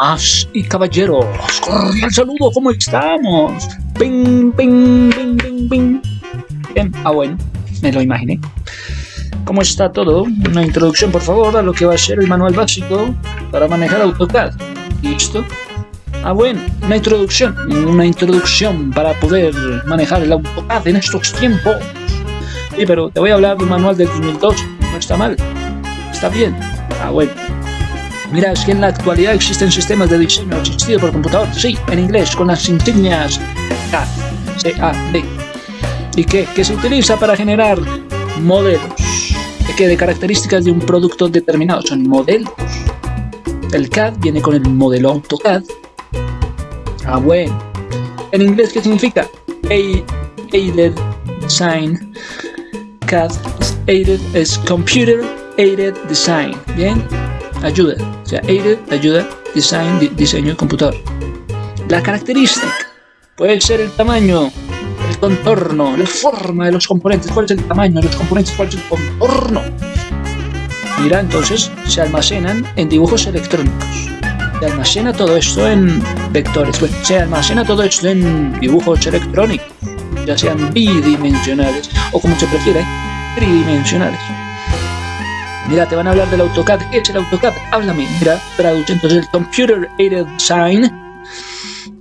Damas y caballeros, cordial saludo, ¿cómo estamos? Ping, ping, ping, ping, ping. Bien, ah bueno, me lo imaginé. ¿Cómo está todo? Una introducción, por favor, a lo que va a ser el manual básico para manejar AutoCAD. ¿Listo? Ah, bueno, una introducción, una introducción para poder manejar el AutoCAD en estos tiempos. Sí, pero te voy a hablar de un manual del 2002, no está mal, está bien. Ah, bueno. Mira, es que en la actualidad existen sistemas de diseño asistido por computador, sí, en inglés, con las insignias CAD. ¿Y qué? Que se utiliza para generar modelos. ¿De qué? De características de un producto determinado, son modelos. El CAD viene con el modelo AutoCAD. Ah, bueno. En inglés, ¿qué significa? Aided Design. CAD aided es Computer Aided Design. Bien ayuda, o sea, aided, ayuda, design, diseño de computador. La característica puede ser el tamaño, el contorno, la forma de los componentes, cuál es el tamaño de los componentes, cuál es el contorno. Mira, entonces se almacenan en dibujos electrónicos. Se almacena todo esto en vectores, se almacena todo esto en dibujos electrónicos, ya sean bidimensionales o como se prefiere, tridimensionales. Mira, te van a hablar del AutoCAD. ¿Qué es el AutoCAD? Háblame. Mira, traduce entonces el Computer Aided Design.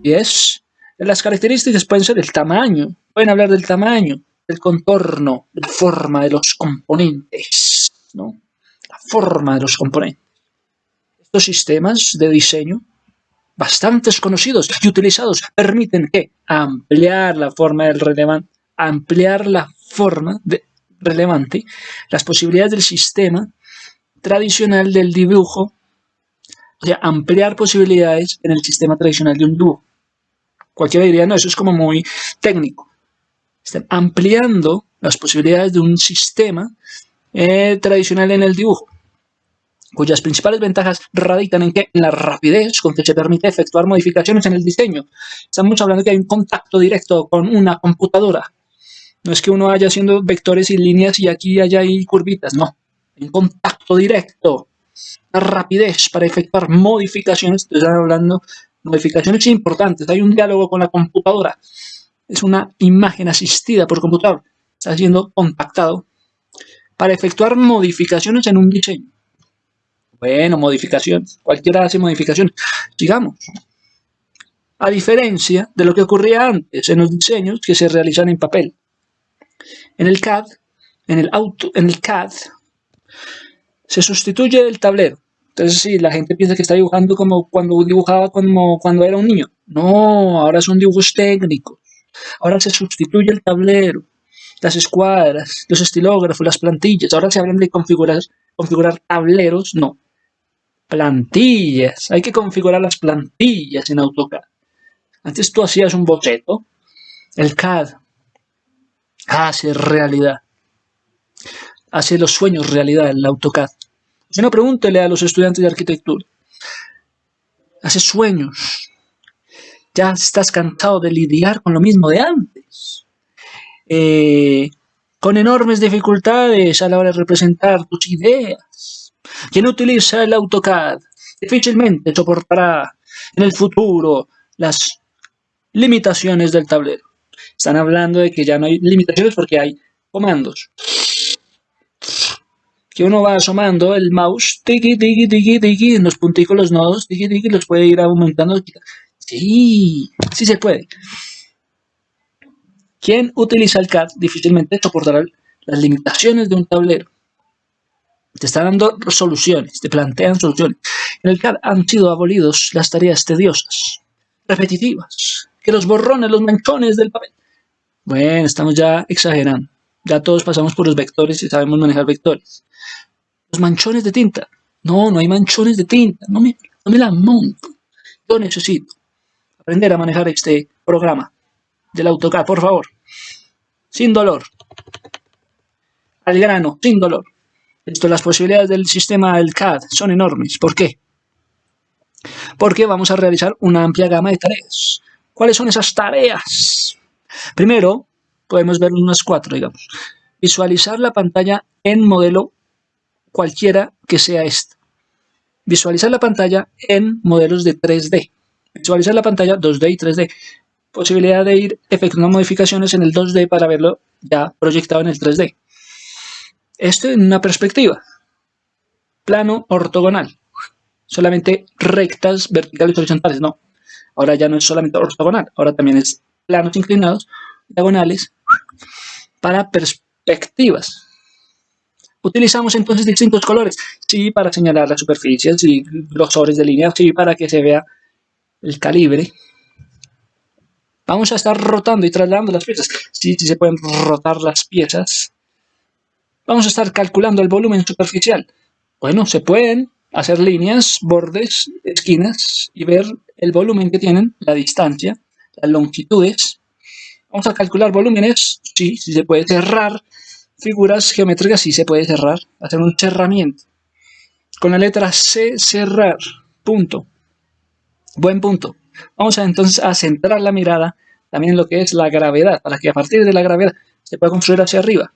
Yes. Las características pueden ser el tamaño. Pueden hablar del tamaño, del contorno, de la forma de los componentes. ¿no? La forma de los componentes. Estos sistemas de diseño, bastante conocidos y utilizados, permiten ampliar la forma del relevante, ampliar la forma relevante, las posibilidades del sistema tradicional del dibujo, o sea, ampliar posibilidades en el sistema tradicional de un dibujo. Cualquiera diría, no, eso es como muy técnico. Están ampliando las posibilidades de un sistema eh, tradicional en el dibujo, cuyas principales ventajas radican en que la rapidez con que se permite efectuar modificaciones en el diseño. Estamos hablando de que hay un contacto directo con una computadora. No es que uno vaya haciendo vectores y líneas y aquí haya ahí curvitas, no en contacto directo, la rapidez para efectuar modificaciones, estoy hablando modificaciones importantes, hay un diálogo con la computadora, es una imagen asistida por computador, está siendo contactado para efectuar modificaciones en un diseño. Bueno, modificaciones, cualquiera hace modificaciones, sigamos. A diferencia de lo que ocurría antes en los diseños que se realizan en papel. En el CAD, en el, auto, en el CAD, se sustituye el tablero. Entonces, sí, la gente piensa que está dibujando como cuando dibujaba como cuando era un niño. No, ahora son dibujos técnicos. Ahora se sustituye el tablero, las escuadras, los estilógrafos, las plantillas. Ahora se hablan de configurar, configurar tableros. No, plantillas. Hay que configurar las plantillas en AutoCAD. Antes tú hacías un boceto. El CAD hace realidad hace los sueños realidad el AutoCAD. Si no, pregúntele a los estudiantes de arquitectura. Hace sueños. Ya estás cansado de lidiar con lo mismo de antes. Eh, con enormes dificultades a la hora de representar tus ideas. Quien utiliza el AutoCAD difícilmente soportará en el futuro las limitaciones del tablero. Están hablando de que ya no hay limitaciones porque hay comandos que uno va asomando el mouse, tiki, tiki, tiki, tiki, en los punticos, los nodos, tiki, tiki, los puede ir aumentando. Sí, sí se puede. Quien utiliza el CAD difícilmente soportará las limitaciones de un tablero. Te está dando soluciones, te plantean soluciones. En el CAD han sido abolidos las tareas tediosas, repetitivas, que los borrones, los manchones del papel. Bueno, estamos ya exagerando. Ya todos pasamos por los vectores y sabemos manejar vectores los manchones de tinta. No, no hay manchones de tinta. No me, no me la monto. Yo necesito aprender a manejar este programa del AutoCAD, por favor. Sin dolor. Al grano, sin dolor. Esto, las posibilidades del sistema del CAD son enormes. ¿Por qué? Porque vamos a realizar una amplia gama de tareas. ¿Cuáles son esas tareas? Primero, podemos ver unas cuatro, digamos. Visualizar la pantalla en modelo cualquiera que sea esta. visualizar la pantalla en modelos de 3D. Visualizar la pantalla 2D y 3D. Posibilidad de ir efectuando modificaciones en el 2D para verlo ya proyectado en el 3D. Esto en una perspectiva. Plano ortogonal. Solamente rectas, verticales, horizontales. No. Ahora ya no es solamente ortogonal. Ahora también es planos inclinados, diagonales, para perspectivas. Utilizamos entonces distintos colores, sí, para señalar las superficies y grosores de línea, sí, para que se vea el calibre. Vamos a estar rotando y trasladando las piezas, sí, sí se pueden rotar las piezas. Vamos a estar calculando el volumen superficial. Bueno, se pueden hacer líneas, bordes, esquinas y ver el volumen que tienen, la distancia, las longitudes. Vamos a calcular volúmenes, sí, sí se puede cerrar figuras geométricas sí se puede cerrar, hacer un cerramiento. Con la letra C, cerrar, punto. Buen punto. Vamos a, entonces a centrar la mirada también en lo que es la gravedad, para que a partir de la gravedad se pueda construir hacia arriba.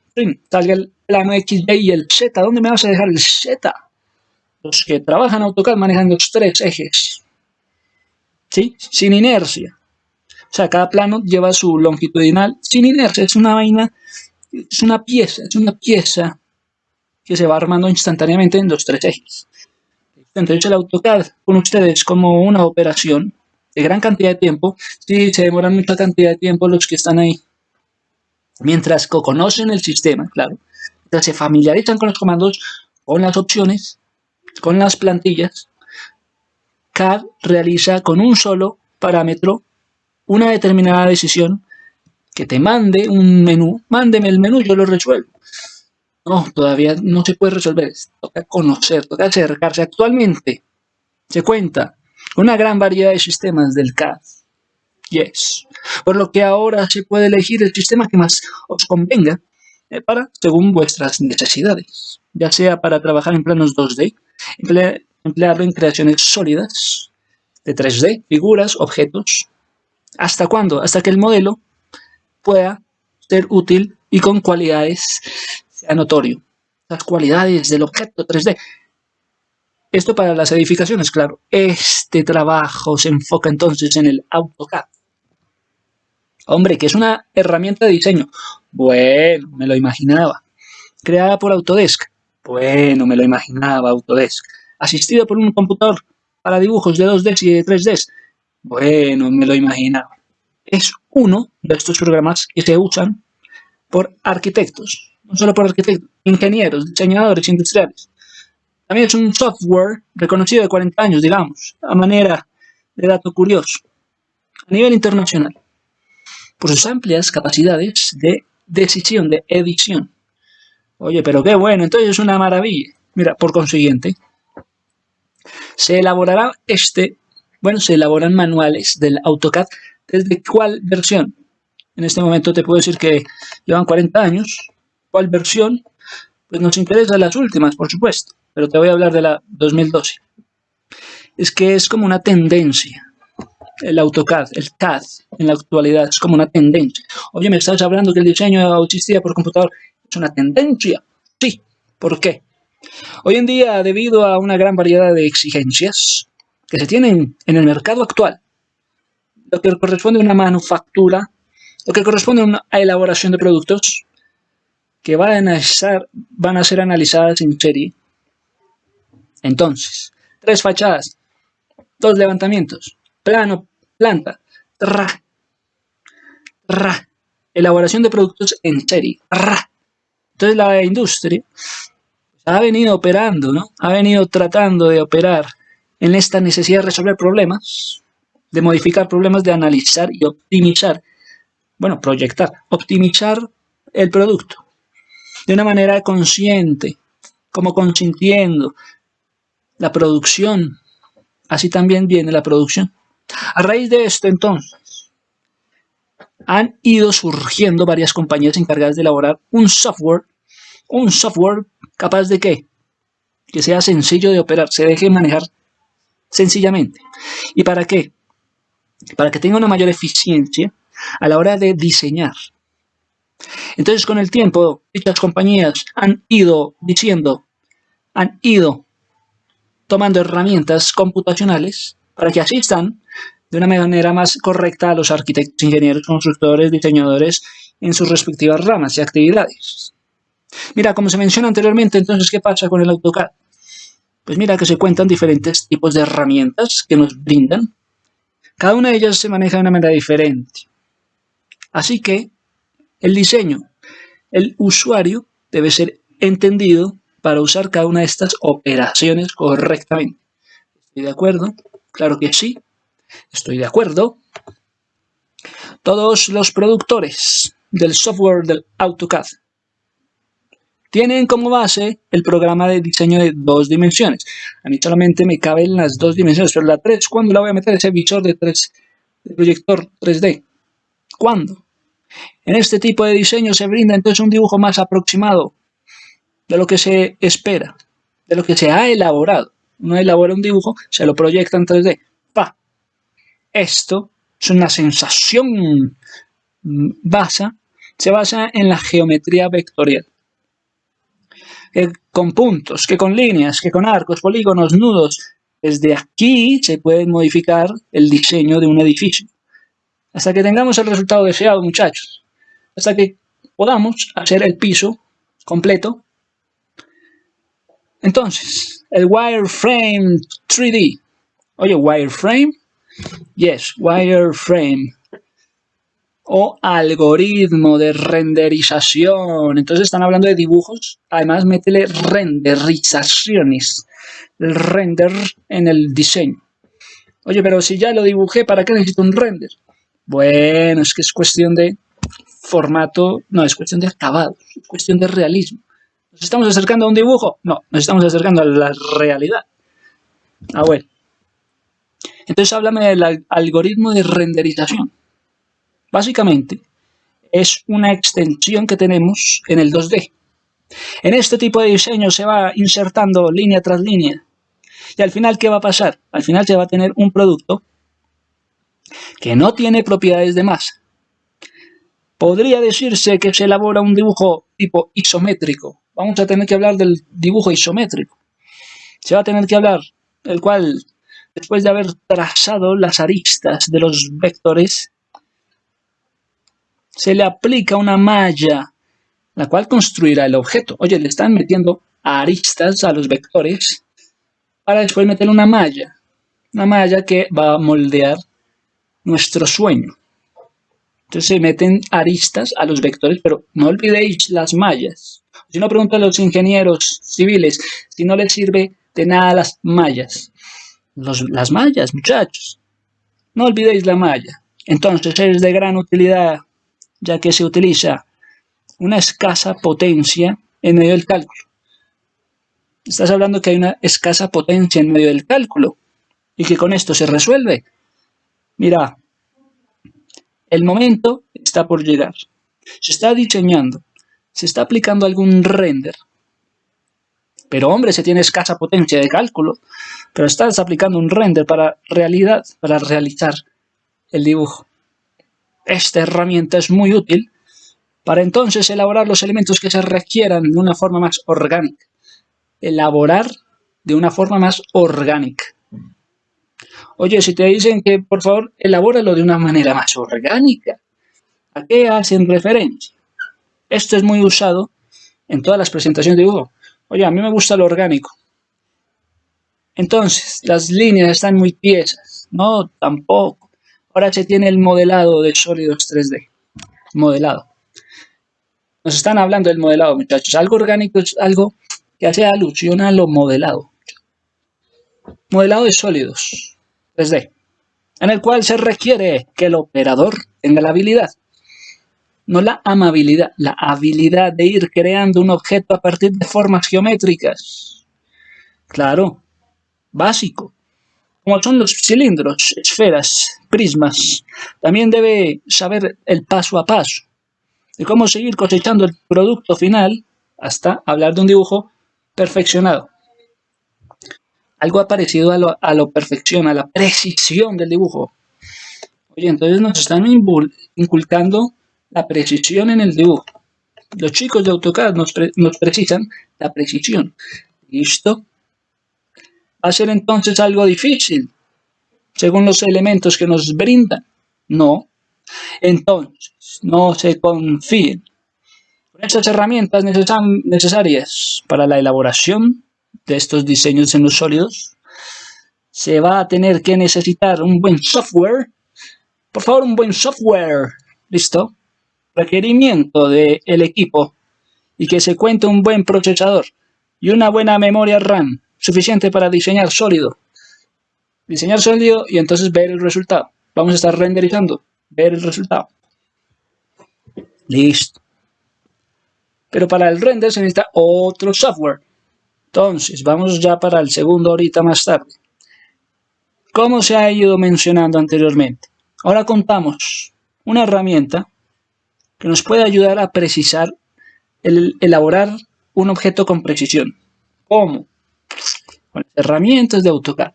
Salga el plano X, Y y el Z. ¿Dónde me vas a dejar el Z? Los que trabajan AutoCAD manejan los tres ejes. ¿Sí? Sin inercia. O sea, cada plano lleva su longitudinal sin inercia. Es una vaina es una pieza, es una pieza que se va armando instantáneamente en los tres ejes. Entonces el AutoCAD con ustedes como una operación de gran cantidad de tiempo, sí, se demoran mucha cantidad de tiempo los que están ahí. Mientras conocen el sistema, claro, mientras se familiarizan con los comandos, con las opciones, con las plantillas, CAD realiza con un solo parámetro una determinada decisión que te mande un menú, mándeme el menú, yo lo resuelvo. No, todavía no se puede resolver, toca conocer, toca acercarse. Actualmente se cuenta con una gran variedad de sistemas del CAD. Yes. Por lo que ahora se puede elegir el sistema que más os convenga eh, para, según vuestras necesidades. Ya sea para trabajar en planos 2D, emplearlo en creaciones sólidas, de 3D, figuras, objetos. ¿Hasta cuándo? Hasta que el modelo pueda ser útil y con cualidades sea notorio. Las cualidades del objeto 3D. Esto para las edificaciones, claro. Este trabajo se enfoca entonces en el AutoCAD. Hombre, que es una herramienta de diseño. Bueno, me lo imaginaba. Creada por Autodesk. Bueno, me lo imaginaba Autodesk. Asistido por un computador para dibujos de 2D y de 3D. Bueno, me lo imaginaba es uno de estos programas que se usan por arquitectos, no solo por arquitectos, ingenieros, diseñadores industriales. También es un software reconocido de 40 años, digamos, a manera de dato curioso, a nivel internacional, por sus amplias capacidades de decisión, de edición. Oye, pero qué bueno, entonces es una maravilla. Mira, por consiguiente, se elaborará este, bueno, se elaboran manuales del AutoCAD ¿Desde cuál versión? En este momento te puedo decir que llevan 40 años. ¿Cuál versión? Pues nos interesa las últimas, por supuesto, pero te voy a hablar de la 2012. Es que es como una tendencia. El AutoCAD, el CAD en la actualidad es como una tendencia. Oye, me estás hablando que el diseño existía por computador. Es una tendencia. Sí. ¿Por qué? Hoy en día, debido a una gran variedad de exigencias que se tienen en el mercado actual, lo que corresponde a una manufactura, lo que corresponde a una elaboración de productos que van a, ser analizadas en serie. Entonces, tres fachadas, dos levantamientos, plano, planta, ra, ra, elaboración de productos en serie. Entonces la industria ha venido operando, ¿no? Ha venido tratando de operar en esta necesidad de resolver problemas de modificar problemas, de analizar y optimizar, bueno, proyectar, optimizar el producto de una manera consciente, como consintiendo la producción. Así también viene la producción. A raíz de esto, entonces, han ido surgiendo varias compañías encargadas de elaborar un software, un software capaz de qué? Que sea sencillo de operar, se deje manejar sencillamente. ¿Y para qué? Para que tenga una mayor eficiencia a la hora de diseñar. Entonces, con el tiempo, dichas compañías han ido diciendo, han ido tomando herramientas computacionales para que asistan de una manera más correcta a los arquitectos, ingenieros, constructores, diseñadores en sus respectivas ramas y actividades. Mira, como se menciona anteriormente, entonces, ¿qué pasa con el AutoCAD? Pues mira que se cuentan diferentes tipos de herramientas que nos brindan. Cada una de ellas se maneja de una manera diferente. Así que el diseño, el usuario debe ser entendido para usar cada una de estas operaciones correctamente. ¿Estoy de acuerdo? Claro que sí. Estoy de acuerdo. Todos los productores del software del AutoCAD tienen como base el programa de diseño de dos dimensiones. A mí solamente me caben las dos dimensiones, pero la 3, ¿cuándo la voy a meter? Ese visor de, 3, de proyector 3D. ¿Cuándo? En este tipo de diseño se brinda entonces un dibujo más aproximado de lo que se espera, de lo que se ha elaborado. Uno elabora un dibujo, se lo proyecta en 3D. ¡Pa! Esto es una sensación mm, basa, se basa en la geometría vectorial que con puntos, que con líneas, que con arcos, polígonos, nudos. Desde aquí se puede modificar el diseño de un edificio. Hasta que tengamos el resultado deseado, muchachos. Hasta que podamos hacer el piso completo. Entonces, el wireframe 3D. Oye, wireframe. Yes, wireframe o algoritmo de renderización. Entonces están hablando de dibujos. Además, métele renderizaciones. El render en el diseño. Oye, pero si ya lo dibujé, ¿para qué necesito un render? Bueno, es que es cuestión de formato, no, es cuestión de acabado, es cuestión de realismo. ¿Nos estamos acercando a un dibujo? No, nos estamos acercando a la realidad. Ah, bueno. Entonces háblame del algoritmo de renderización. Básicamente, es una extensión que tenemos en el 2D. En este tipo de diseño se va insertando línea tras línea. Y al final, ¿qué va a pasar? Al final se va a tener un producto que no tiene propiedades de masa. Podría decirse que se elabora un dibujo tipo isométrico. Vamos a tener que hablar del dibujo isométrico. Se va a tener que hablar, el cual, después de haber trazado las aristas de los vectores, se le aplica una malla, la cual construirá el objeto. Oye, le están metiendo aristas a los vectores para después meter una malla. Una malla que va a moldear nuestro sueño. Entonces se meten aristas a los vectores, pero no olvidéis las mallas. Si no, pregunto a los ingenieros civiles si no les sirve de nada las mallas. las mallas, muchachos. No olvidéis la malla. Entonces es de gran utilidad ya que se utiliza una escasa potencia en medio del cálculo. Estás hablando que hay una escasa potencia en medio del cálculo y que con esto se resuelve. Mira, el momento está por llegar. Se está diseñando, se está aplicando algún render. Pero hombre, se tiene escasa potencia de cálculo, pero estás aplicando un render para realidad, para realizar el dibujo. Esta herramienta es muy útil para entonces elaborar los elementos que se requieran de una forma más orgánica. Elaborar de una forma más orgánica. Oye, si te dicen que por favor elabóralo de una manera más orgánica, ¿a qué hacen referencia? Esto es muy usado en todas las presentaciones de dibujo. Oye, a mí me gusta lo orgánico. Entonces, las líneas están muy tiesas. No, tampoco. Ahora se tiene el modelado de sólidos 3D. Modelado. Nos están hablando del modelado, muchachos. Algo orgánico es algo que hace alusión a lo modelado. Modelado de sólidos 3D. En el cual se requiere que el operador tenga la habilidad. No la amabilidad, la habilidad de ir creando un objeto a partir de formas geométricas. Claro, básico como son los cilindros, esferas, prismas. También debe saber el paso a paso de cómo seguir cosechando el producto final hasta hablar de un dibujo perfeccionado. Algo parecido a lo, a lo perfección, a la precisión del dibujo. Oye, entonces nos están inculcando la precisión en el dibujo. Los chicos de AutoCAD nos, nos precisan la precisión. ¿Listo? Ser entonces algo difícil, según los elementos que nos brindan. No. Entonces, no se confíen. Con estas herramientas necesarias para la elaboración de estos diseños en los sólidos, se va a tener que necesitar un buen software. Por favor, un buen software. ¿Listo? Requerimiento del equipo y que se cuente un buen procesador y una buena memoria RAM suficiente para diseñar sólido. Diseñar sólido y entonces ver el resultado. Vamos a estar renderizando, ver el resultado. Listo. Pero para el render se necesita otro software. Entonces, vamos ya para el segundo ahorita más tarde. Como se ha ido mencionando anteriormente. Ahora contamos una herramienta que nos puede ayudar a precisar, el, elaborar un objeto con precisión. ¿Cómo? Con herramientas de AutoCAD,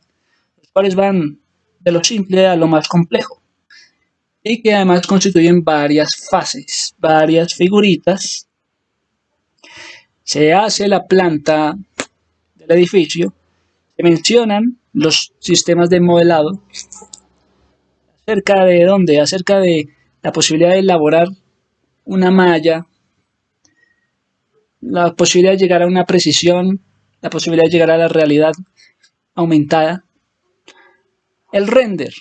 los cuales van de lo simple a lo más complejo y que además constituyen varias fases, varias figuritas. Se hace la planta del edificio, se mencionan los sistemas de modelado, acerca de dónde, acerca de la posibilidad de elaborar una malla, la posibilidad de llegar a una precisión, la posibilidad de llegar a la realidad aumentada. El render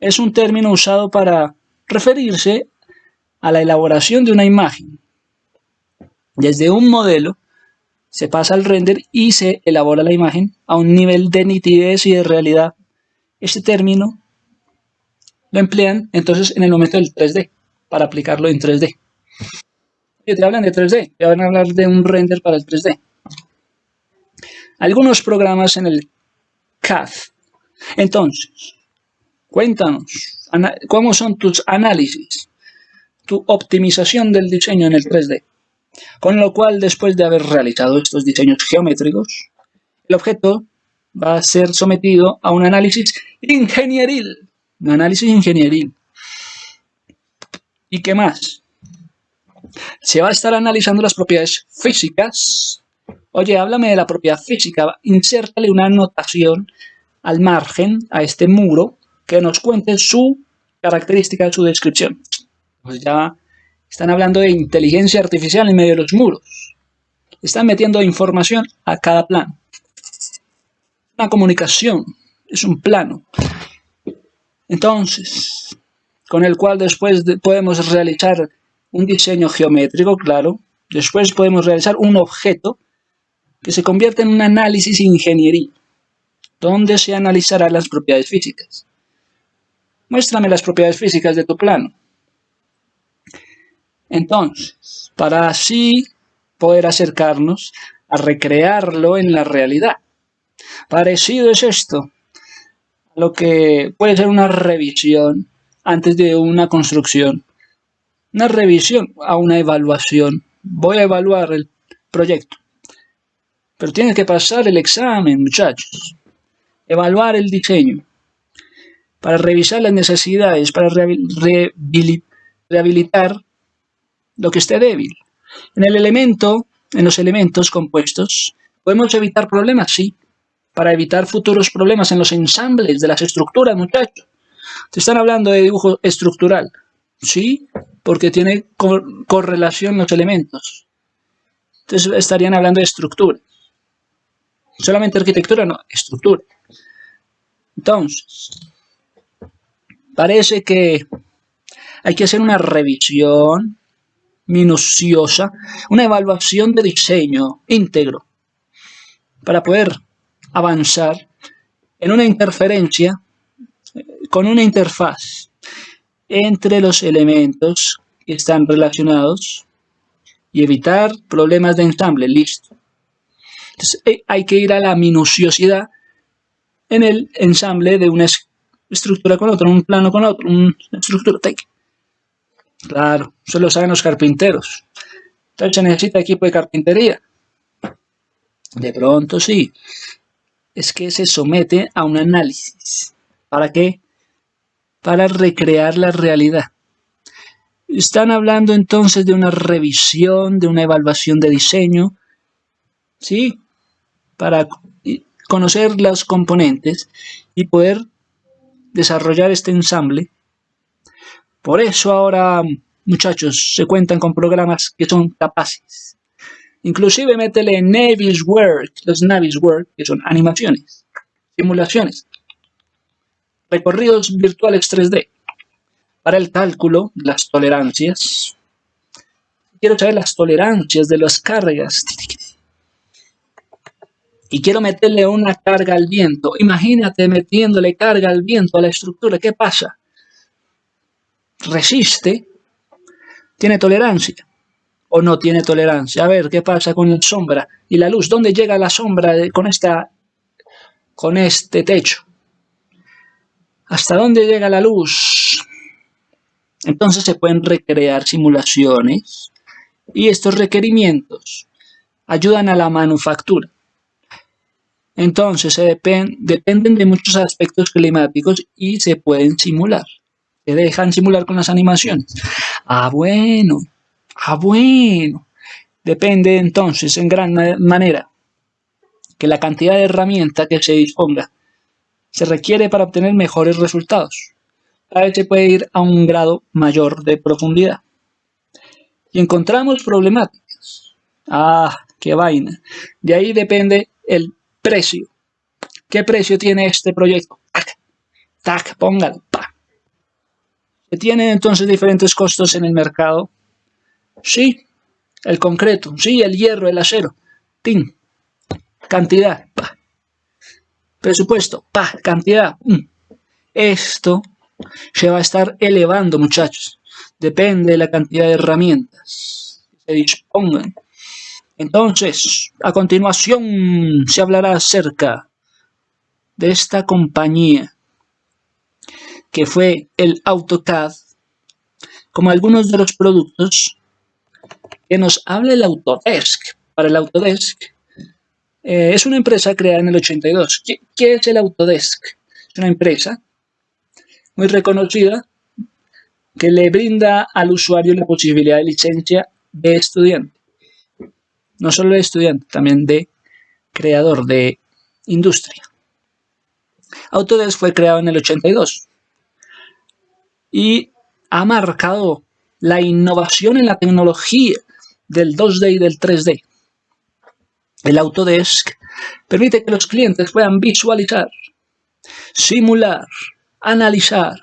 es un término usado para referirse a la elaboración de una imagen. Desde un modelo se pasa al render y se elabora la imagen a un nivel de nitidez y de realidad. Este término lo emplean entonces en el momento del 3D, para aplicarlo en 3D te hablan de 3D, te van a hablar de un render para el 3D. Algunos programas en el CAD. Entonces, cuéntanos, ¿cómo son tus análisis? Tu optimización del diseño en el 3D. Con lo cual, después de haber realizado estos diseños geométricos, el objeto va a ser sometido a un análisis ingenieril. Un análisis ingenieril. ¿Y qué más? se va a estar analizando las propiedades físicas. Oye, háblame de la propiedad física, insértale una anotación al margen, a este muro, que nos cuente su característica, su descripción. Pues ya están hablando de inteligencia artificial en medio de los muros. Están metiendo información a cada plano. Una comunicación, es un plano. Entonces, con el cual después podemos realizar un diseño geométrico, claro. Después podemos realizar un objeto que se convierte en un análisis ingeniería, donde se analizarán las propiedades físicas. Muéstrame las propiedades físicas de tu plano. Entonces, para así poder acercarnos a recrearlo en la realidad. Parecido es esto a lo que puede ser una revisión antes de una construcción una revisión a una evaluación. Voy a evaluar el proyecto. Pero tienes que pasar el examen, muchachos. Evaluar el diseño. Para revisar las necesidades, para rehabilitar lo que esté débil. En el elemento, en los elementos compuestos, ¿podemos evitar problemas? Sí. Para evitar futuros problemas en los ensambles de las estructuras, muchachos. Te están hablando de dibujo estructural. ¿sí? Porque tiene correlación los elementos. Entonces estarían hablando de estructura. Solamente arquitectura, no, estructura. Entonces, parece que hay que hacer una revisión minuciosa, una evaluación de diseño íntegro para poder avanzar en una interferencia eh, con una interfaz entre los elementos que están relacionados y evitar problemas de ensamble, listo. Entonces eh, hay que ir a la minuciosidad en el ensamble de una estructura con otra, un plano con otro, una estructura. Claro, eso lo saben los carpinteros. Entonces se necesita equipo de carpintería. De pronto sí. Es que se somete a un análisis. ¿Para qué? para recrear la realidad. Están hablando entonces de una revisión, de una evaluación de diseño, ¿sí? Para conocer los componentes y poder desarrollar este ensamble. Por eso ahora, muchachos, se cuentan con programas que son capaces. Inclusive métele Navis Work, los Navis Work, que son animaciones, simulaciones, recorridos virtuales 3D. Para el cálculo, las tolerancias. Quiero saber las tolerancias de las cargas. Y quiero meterle una carga al viento. Imagínate metiéndole carga al viento a la estructura. ¿Qué pasa? Resiste. Tiene tolerancia. O no tiene tolerancia. A ver, ¿qué pasa con la sombra y la luz? ¿Dónde llega la sombra con, esta, con este techo? ¿Hasta dónde llega la luz? Entonces se pueden recrear simulaciones y estos requerimientos ayudan a la manufactura. Entonces se dependen de muchos aspectos climáticos y se pueden simular. Se dejan simular con las animaciones. Ah, bueno. Ah, bueno. Depende entonces en gran manera que la cantidad de herramienta que se disponga se requiere para obtener mejores resultados. A veces se puede ir a un grado mayor de profundidad. Y encontramos problemáticas. Ah, qué vaina. De ahí depende el precio. ¿Qué precio tiene este proyecto? Tac, tac, póngalo, pa. ¿Se tienen entonces diferentes costos en el mercado? Sí, el concreto, sí, el hierro, el acero, tin, cantidad, pa. Presupuesto, pa, cantidad. Mm. Esto se va a estar elevando, muchachos. Depende de la cantidad de herramientas que se dispongan. Entonces, a continuación se hablará acerca de esta compañía que fue el AutoCAD, como algunos de los productos que nos habla el Autodesk. Para el Autodesk, eh, es una empresa creada en el 82. ¿Qué, es el Autodesk? Es una empresa muy reconocida que le brinda al usuario la posibilidad de licencia de estudiante. No solo de estudiante, también de creador de industria. Autodesk fue creado en el 82 y ha marcado la innovación en la tecnología del 2D y del 3D. El Autodesk permite que los clientes puedan visualizar, simular, analizar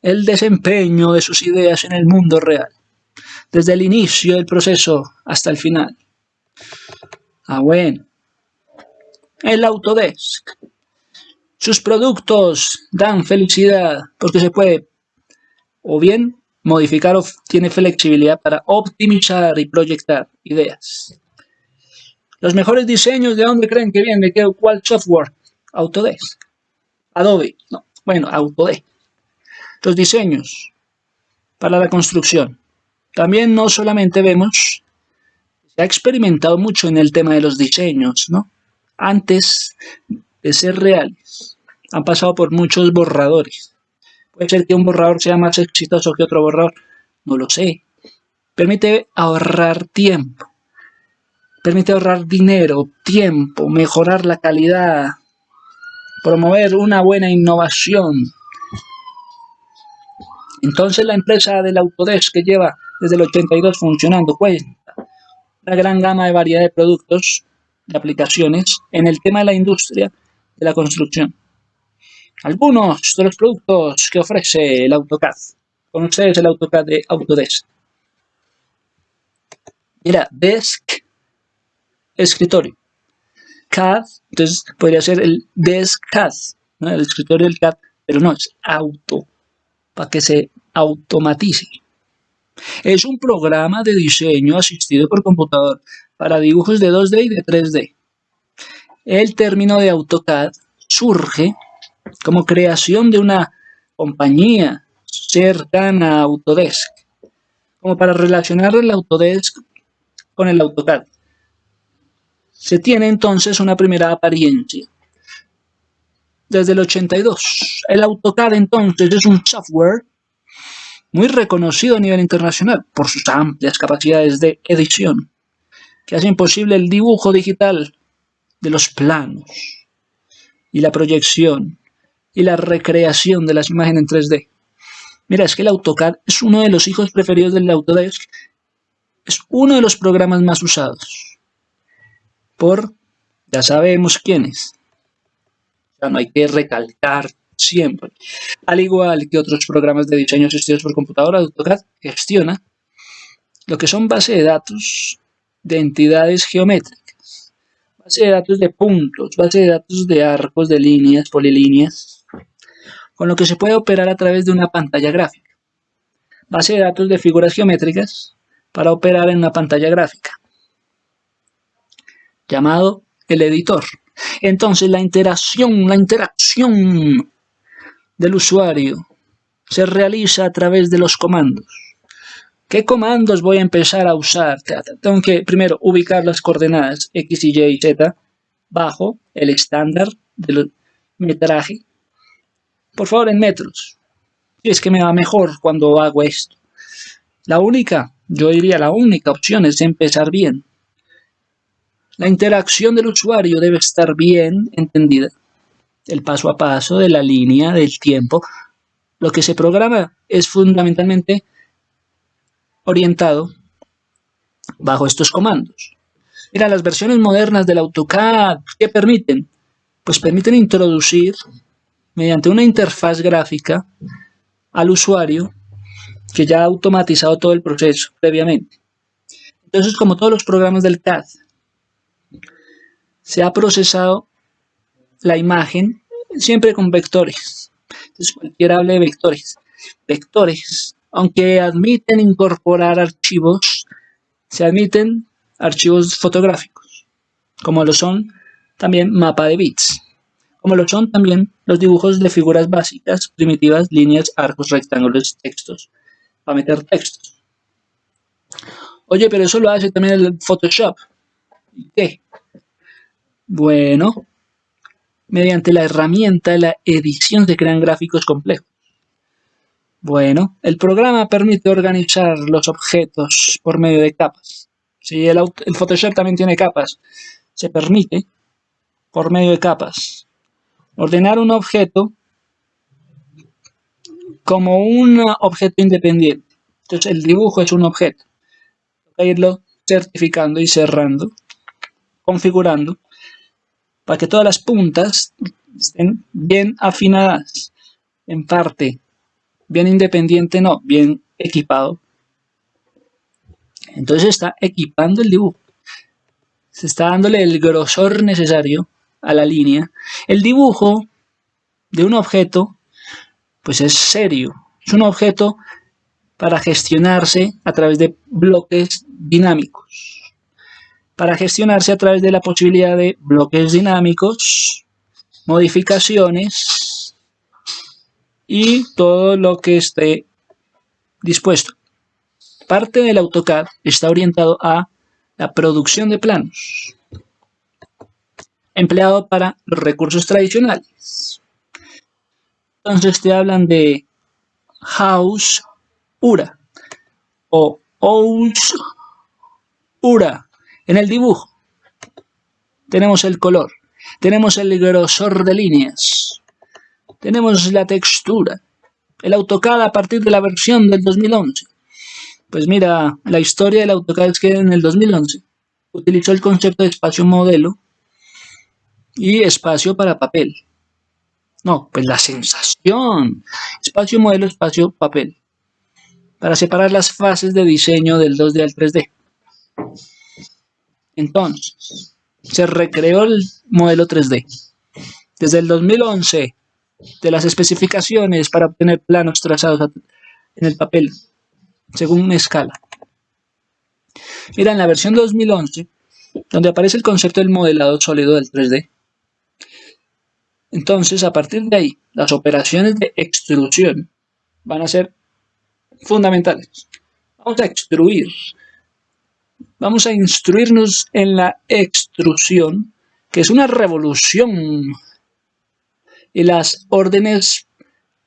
el desempeño de sus ideas en el mundo real, desde el inicio del proceso hasta el final. Ah, bueno. El Autodesk. Sus productos dan felicidad porque se puede o bien modificar o tiene flexibilidad para optimizar y proyectar ideas. Los mejores diseños, ¿de dónde creen que vienen? ¿De cuál software? Autodesk. Adobe. No, bueno, Autodesk. Los diseños para la construcción. También no solamente vemos, se ha experimentado mucho en el tema de los diseños, ¿no? Antes de ser reales, han pasado por muchos borradores. Puede ser que un borrador sea más exitoso que otro borrador, no lo sé. Permite ahorrar tiempo permite ahorrar dinero, tiempo, mejorar la calidad, promover una buena innovación. Entonces la empresa del Autodesk que lleva desde el 82 funcionando cuenta una gran gama de variedad de productos, de aplicaciones en el tema de la industria de la construcción. Algunos de los productos que ofrece el AutoCAD. Con ustedes el AutoCAD de Autodesk. Mira, Desk escritorio. CAD, entonces podría ser el desk CAD, el escritorio del CAD, pero no, es auto, para que se automatice. Es un programa de diseño asistido por computador para dibujos de 2D y de 3D. El término de AutoCAD surge como creación de una compañía cercana a Autodesk, como para relacionar el Autodesk con el AutoCAD. Se tiene entonces una primera apariencia. Desde el 82, el AutoCAD entonces es un software muy reconocido a nivel internacional por sus amplias capacidades de edición, que hacen posible el dibujo digital de los planos, y la proyección y la recreación de las imágenes en 3D. Mira, es que el AutoCAD es uno de los hijos preferidos del Autodesk. Es uno de los programas más usados. Por, ya sabemos quiénes. Ya no hay que recalcar siempre. Al igual que otros programas de diseño asistidos por computadora, AutoCAD gestiona lo que son bases de datos de entidades geométricas, base de datos de puntos, base de datos de arcos, de líneas, polilíneas, con lo que se puede operar a través de una pantalla gráfica. Base de datos de figuras geométricas para operar en una pantalla gráfica, llamado el editor. Entonces la interacción, la interacción del usuario se realiza a través de los comandos. ¿Qué comandos voy a empezar a usar? Tengo que primero ubicar las coordenadas X, Y y Z bajo el estándar del metraje. Por favor, en metros. Y es que me va mejor cuando hago esto. La única, yo diría la única opción es empezar bien. La interacción del usuario debe estar bien entendida. El paso a paso de la línea del tiempo. Lo que se programa es fundamentalmente orientado bajo estos comandos. Mira, las versiones modernas del AutoCAD, ¿qué permiten? Pues permiten introducir mediante una interfaz gráfica al usuario que ya ha automatizado todo el proceso previamente. Entonces, como todos los programas del CAD, se ha procesado la imagen siempre con vectores. Entonces, cualquiera hable de vectores. Vectores aunque admiten incorporar archivos, se admiten archivos fotográficos, como lo son también mapa de bits, como lo son también los dibujos de figuras básicas, primitivas, líneas, arcos, rectángulos, textos, para meter textos. Oye, pero eso lo hace también el Photoshop. ¿Y qué? Bueno, mediante la herramienta de la edición se crean gráficos complejos. Bueno, el programa permite organizar los objetos por medio de capas. Si el, Photoshop también tiene capas, se permite, por medio de capas, ordenar un objeto como un objeto independiente. Entonces el dibujo es un objeto. Que irlo certificando y cerrando, configurando, para que todas las puntas estén bien afinadas en parte bien independiente no, bien equipado. Entonces está equipando el dibujo. Se está dándole el grosor necesario a la línea. El dibujo de un objeto, pues es serio. Es un objeto para gestionarse a través de bloques dinámicos. Para gestionarse a través de la posibilidad de bloques dinámicos, modificaciones, y todo lo que esté dispuesto. Parte del AutoCAD está orientado a la producción de planos, empleado para los recursos tradicionales. Entonces te hablan de House URA o House URA en el dibujo. Tenemos el color, tenemos el grosor de líneas, tenemos la textura. El AutoCAD a partir de la versión del 2011. Pues mira, la historia del AutoCAD es que en el 2011 utilizó el concepto de espacio modelo y espacio para papel. No, pues la sensación. Espacio modelo, espacio papel. Para separar las fases de diseño del 2D al 3D. Entonces, se recreó el modelo 3D. Desde el 2011 de las especificaciones para obtener planos trazados en el papel, según una escala. Mira, en la versión 2011, donde aparece el concepto del modelado sólido del 3D, entonces a partir de ahí, las operaciones de extrusión van a ser fundamentales. Vamos a extruir, vamos a instruirnos en la extrusión, que es una revolución y las órdenes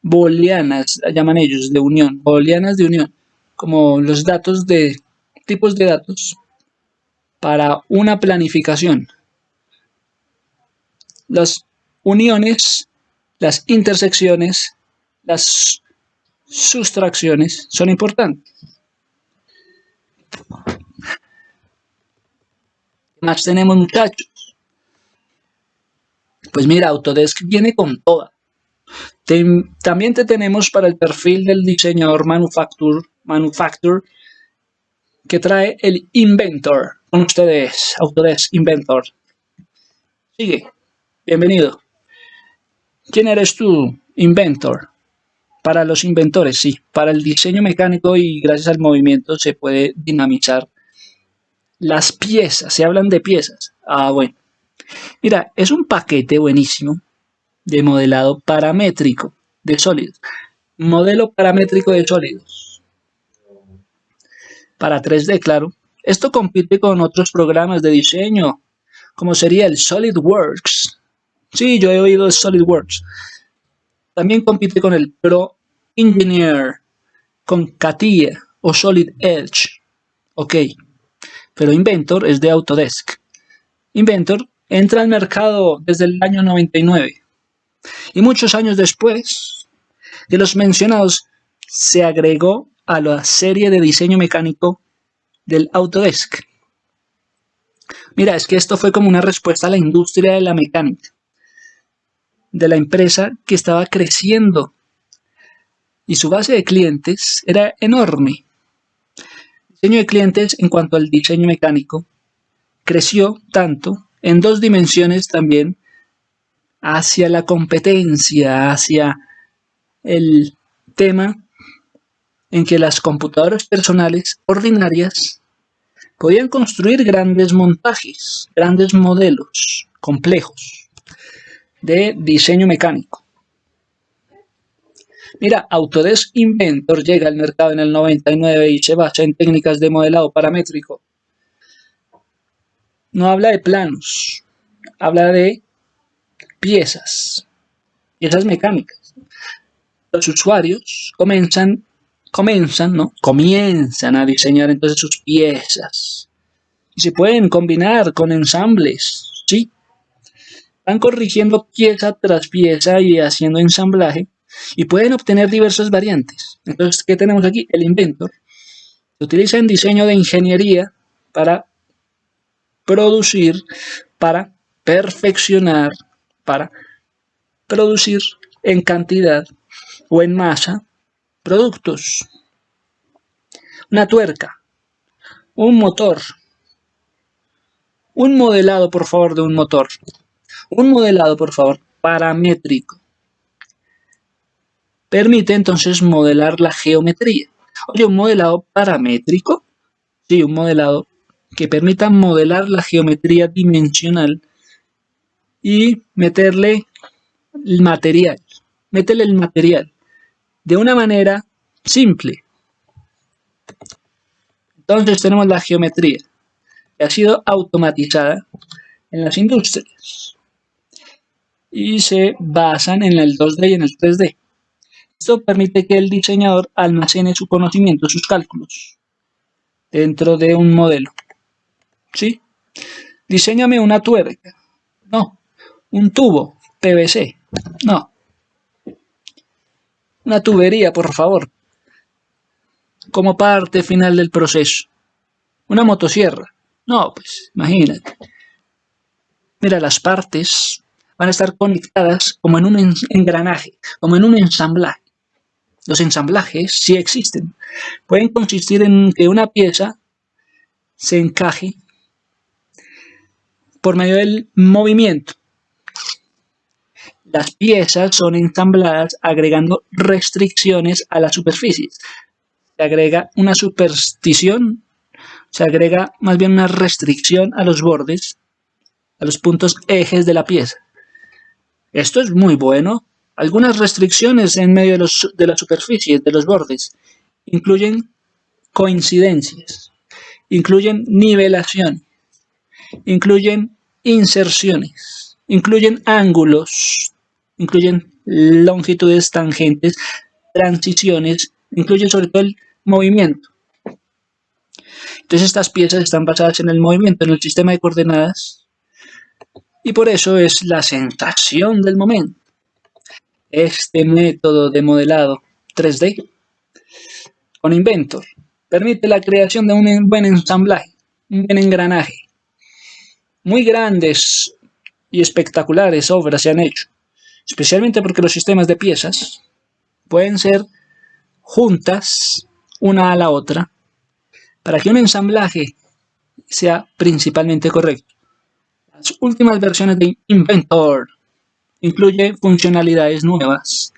booleanas, llaman ellos, de unión, booleanas de unión, como los datos de tipos de datos para una planificación. Los uniones, las intersecciones, las sustracciones son importantes. ¿Qué más tenemos muchachos? Pues mira, Autodesk viene con toda. también te tenemos para el perfil del diseñador manufacturer que trae el Inventor. Con ustedes, Autodesk Inventor. Sigue. Bienvenido. ¿Quién eres tú? Inventor. Para los inventores, sí. Para el diseño mecánico y gracias al movimiento se puede dinamizar las piezas. Se hablan de piezas. Ah, bueno. Mira, es un paquete buenísimo de modelado paramétrico de sólidos. Modelo paramétrico de sólidos. Para 3D, claro. Esto compite con otros programas de diseño, como sería el SolidWorks. Sí, yo he oído de SolidWorks. También compite con el Pro Engineer, con CATIA o Solid Edge. Ok, pero Inventor es de Autodesk. Inventor entra al mercado desde el año 99 y muchos años después de los mencionados se agregó a la serie de diseño mecánico del Autodesk. Mira, es que esto fue como una respuesta a la industria de la mecánica, de la empresa que estaba creciendo y su base de clientes era enorme. Diseño de clientes en cuanto al diseño mecánico creció tanto en dos dimensiones también hacia la competencia, hacia el tema en que las computadoras personales ordinarias podían construir grandes montajes, grandes modelos complejos de diseño mecánico. Mira, Autodesk Inventor llega al mercado en el 99 y se basa en técnicas de modelado paramétrico no habla de planos, habla de piezas, piezas mecánicas. Los usuarios comienzan, comienzan, ¿no? Comienzan a diseñar entonces sus piezas. Y se pueden combinar con ensambles, ¿sí? Van corrigiendo pieza tras pieza y haciendo ensamblaje y pueden obtener diversas variantes. Entonces, ¿qué tenemos aquí? El Inventor. Se utiliza en diseño de ingeniería para producir, para perfeccionar, para producir en cantidad o en masa productos. Una tuerca, un motor, un modelado por favor de un motor, un modelado por favor paramétrico. Permite entonces modelar la geometría. Oye, un modelado paramétrico, sí, un modelado que permitan modelar la geometría dimensional y meterle el material, meterle el material de una manera simple. Entonces tenemos la geometría que ha sido automatizada en las industrias y se basan en el 2D y en el 3D. Esto permite que el diseñador almacene su conocimiento, sus cálculos, dentro de un modelo. ¿sí? Diseñame una tuerca. No. Un tubo PVC. No. Una tubería, por favor. Como parte final del proceso. Una motosierra. No, pues, imagínate. Mira, las partes van a estar conectadas como en un engranaje, como en un ensamblaje. Los ensamblajes sí existen. Pueden consistir en que una pieza se encaje por medio del movimiento. Las piezas son ensambladas agregando restricciones a las superficies. Se agrega una superstición, se agrega más bien una restricción a los bordes, a los puntos ejes de la pieza. Esto es muy bueno. Algunas restricciones en medio de, los, de las superficies, de los bordes, incluyen coincidencias, incluyen nivelación, incluyen inserciones, incluyen ángulos, incluyen longitudes tangentes, transiciones, incluyen sobre todo el movimiento. Entonces estas piezas están basadas en el movimiento, en el sistema de coordenadas Y por eso es la sensación del momento. Este método de modelado 3D con Inventor permite la creación de un buen ensamblaje, un buen engranaje. Muy grandes y espectaculares obras se han hecho, especialmente porque los sistemas de piezas pueden ser juntas una a la otra para que un ensamblaje sea principalmente correcto. Las últimas versiones de Inventor incluyen funcionalidades nuevas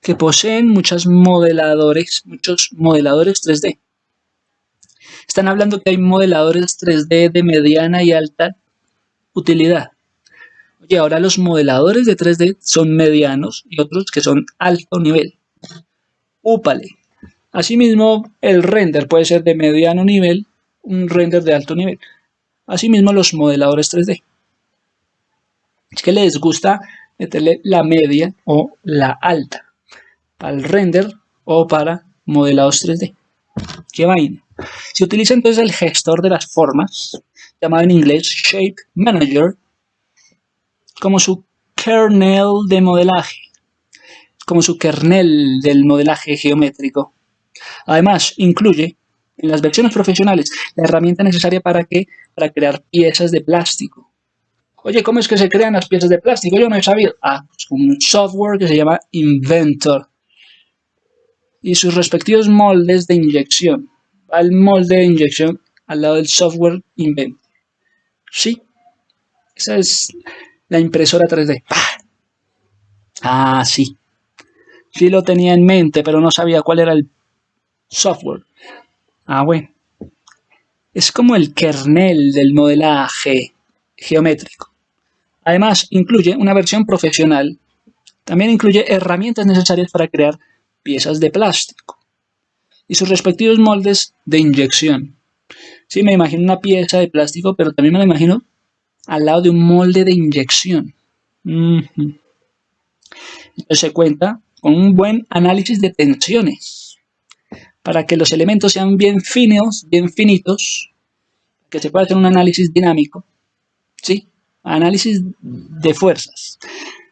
que poseen muchos modeladores, muchos modeladores 3D. Están hablando que hay modeladores 3D de mediana y alta utilidad. Oye, ahora los modeladores de 3D son medianos y otros que son alto nivel. Úpale. Asimismo, el render puede ser de mediano nivel, un render de alto nivel. Asimismo, los modeladores 3D. Es que les gusta meterle la media o la alta para render o para modelados 3D. ¿Qué vaina? Se utiliza entonces el gestor de las formas, llamado en inglés Shape Manager, como su kernel de modelaje, como su kernel del modelaje geométrico. Además, incluye en las versiones profesionales la herramienta necesaria para, que, para crear piezas de plástico. Oye, ¿cómo es que se crean las piezas de plástico? Yo no he sabido. Ah, pues un software que se llama Inventor y sus respectivos moldes de inyección. Va el molde de inyección al lado del software Inventor. Sí, esa es la impresora 3D. Ah, sí. Sí lo tenía en mente, pero no sabía cuál era el software. Ah, bueno. Es como el kernel del modelaje geométrico. Además, incluye una versión profesional. También incluye herramientas necesarias para crear piezas de plástico y sus respectivos moldes de inyección. Sí, me imagino una pieza de plástico, pero también me la imagino al lado de un molde de inyección. Entonces se cuenta con un buen análisis de tensiones para que los elementos sean bien finos, bien finitos, que se pueda hacer un análisis dinámico. ¿Sí? Análisis de fuerzas.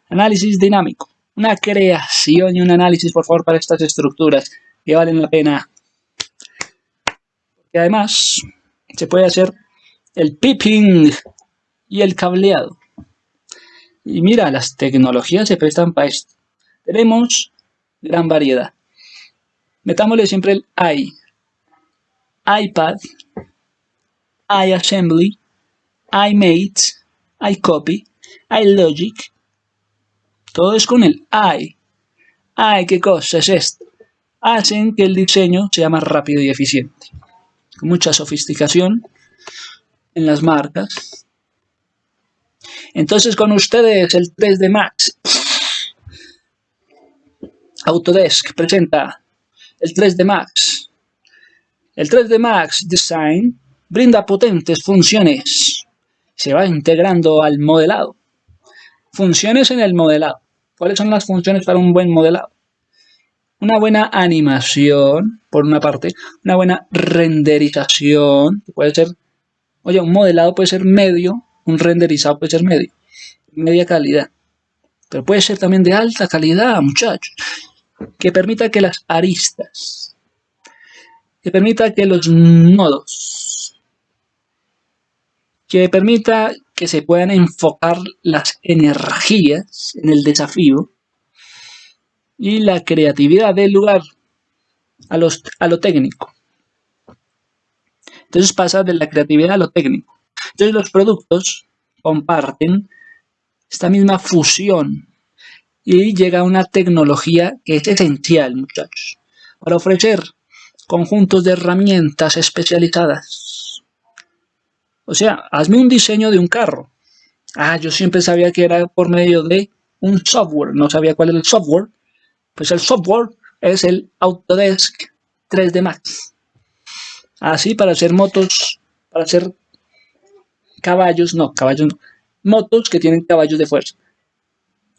Análisis dinámico una creación y un análisis, por favor, para estas estructuras que valen la pena. Y además se puede hacer el pipping y el cableado. Y mira, las tecnologías se prestan para esto. Tenemos gran variedad. Metámosle siempre el i. iPad, iAssembly, iMate, iCopy, iLogic, todo es con el I. Ay, ¿qué cosa es esto? Hacen que el diseño sea más rápido y eficiente. Con mucha sofisticación en las marcas. Entonces con ustedes el 3D Max. Autodesk presenta el 3D Max. El 3D Max Design brinda potentes funciones. Se va integrando al modelado. Funciones en el modelado. ¿Cuáles son las funciones para un buen modelado? Una buena animación, por una parte, una buena renderización, puede ser, oye, un modelado puede ser medio, un renderizado puede ser medio, media calidad, pero puede ser también de alta calidad, muchachos, que permita que las aristas, que permita que los nodos, que permita que se puedan enfocar las energías en el desafío y la creatividad del lugar a, los, a lo técnico. Entonces pasa de la creatividad a lo técnico. Entonces los productos comparten esta misma fusión y llega una tecnología que es esencial, muchachos, para ofrecer conjuntos de herramientas especializadas o sea, hazme un diseño de un carro. Ah, yo siempre sabía que era por medio de un software, no sabía cuál era el software. Pues el software es el Autodesk 3D Max. Así para hacer motos, para hacer caballos, no, caballos no, motos que tienen caballos de fuerza.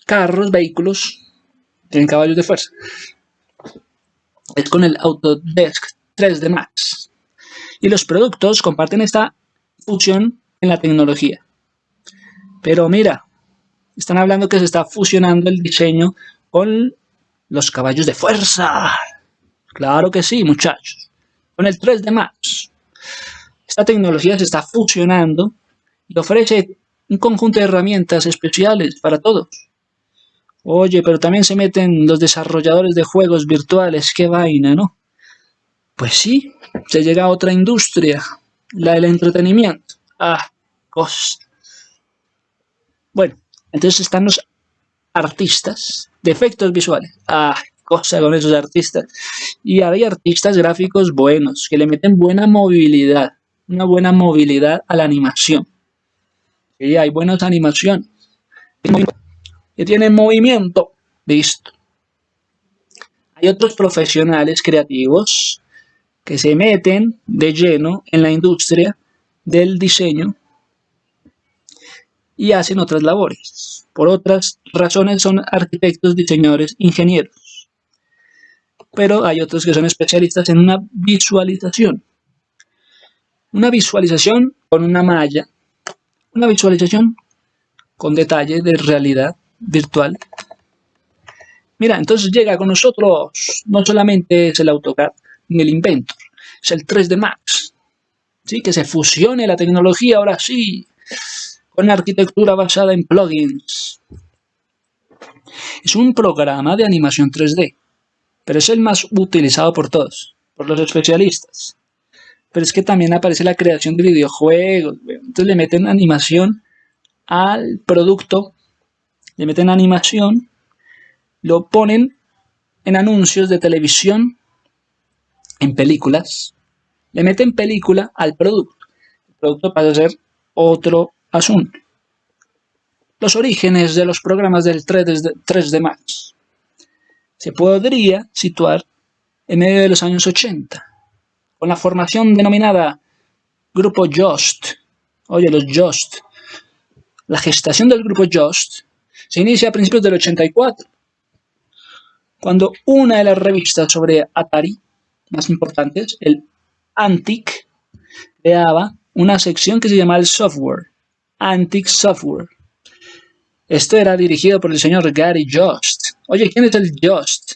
Carros, vehículos, tienen caballos de fuerza. Es con el Autodesk 3D Max. Y los productos comparten esta función en la tecnología. Pero mira, están hablando que se está fusionando el diseño con los caballos de fuerza. Claro que sí, muchachos. Con el 3D Max. Esta tecnología se está fusionando y ofrece un conjunto de herramientas especiales para todos. Oye, pero también se meten los desarrolladores de juegos virtuales, qué vaina, ¿no? Pues sí, se llega a otra industria, la del entretenimiento. Ah, cosas. Bueno, entonces están los artistas de efectos visuales. Ah, cosa con esos artistas. Y hay artistas gráficos buenos, que le meten buena movilidad, una buena movilidad a la animación. Y hay buenas animaciones. Que tienen movimiento. Listo. Hay otros profesionales creativos que se meten de lleno en la industria del diseño y hacen otras labores. Por otras razones son arquitectos, diseñadores, ingenieros. Pero hay otros que son especialistas en una visualización. Una visualización con una malla. Una visualización con detalle de realidad virtual. Mira, entonces llega con nosotros no solamente es el AutoCAD ni el Inventor, es el 3D Max. ¿Sí? Que se fusione la tecnología ahora sí con arquitectura basada en plugins. Es un programa de animación 3D, pero es el más utilizado por todos, por los especialistas. Pero es que también aparece la creación de videojuegos, entonces le meten animación al producto, le meten animación, lo ponen en anuncios de televisión, en películas, le meten película al producto. El producto pasa a ser otro Asunto. Los orígenes de los programas del 3D, Max. Se podría situar en medio de los años 80, con la formación denominada Grupo Just. Oye, los Just. La gestación del Grupo Just se inicia a principios del 84, cuando una de las revistas sobre Atari más importantes, el Antic, creaba una sección que se llamaba el software, Antique Software. Esto era dirigido por el señor Gary Jost. Oye, ¿quién es el Jost?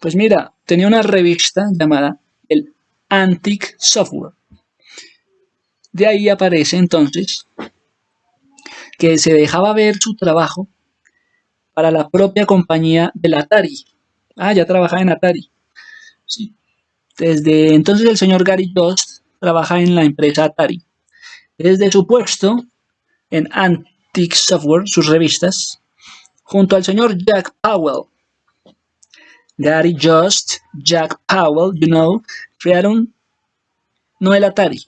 Pues mira, tenía una revista llamada el Antique Software. De ahí aparece entonces que se dejaba ver su trabajo para la propia compañía del Atari. Ah, ya trabajaba en Atari. Sí. Desde entonces el señor Gary Jost trabaja en la empresa Atari. Desde su puesto en Antique Software, sus revistas, junto al señor Jack Powell. Gary Just, Jack Powell, you know, crearon no el Atari,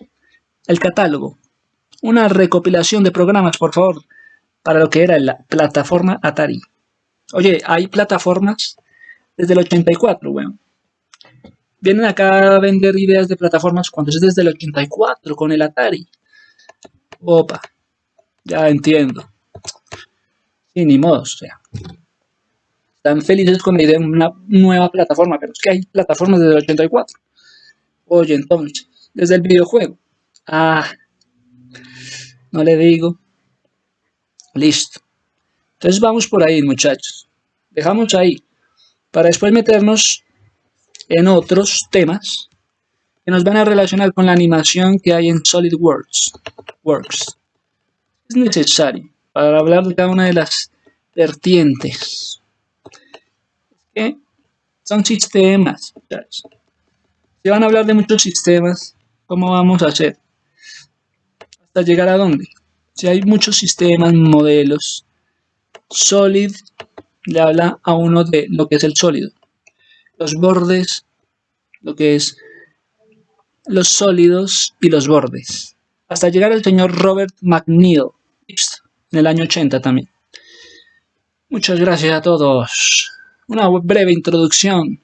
el catálogo, una recopilación de programas, por favor, para lo que era la plataforma Atari. Oye, hay plataformas desde el 84, bueno. Vienen acá a vender ideas de plataformas cuando es desde el 84 con el Atari. Opa. Ya entiendo. Sí, ni modo, o sea. Están felices con la idea de una nueva plataforma, pero es que hay plataformas desde el 84. Oye, entonces, desde el videojuego. Ah, no le digo. Listo. Entonces vamos por ahí, muchachos. Dejamos ahí. Para después meternos en otros temas que nos van a relacionar con la animación que hay en SolidWorks. Works necesario para hablar de cada una de las vertientes. que son sistemas. Si van a hablar de muchos sistemas, ¿cómo vamos a hacer? ¿Hasta llegar a dónde? Si hay muchos sistemas, modelos, Solid le habla a uno de lo que es el sólido. Los bordes, lo que es los sólidos y los bordes. Hasta llegar al señor Robert McNeil, en el año 80 también. Muchas gracias a todos. Una breve introducción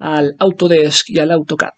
al Autodesk y al AutoCAD.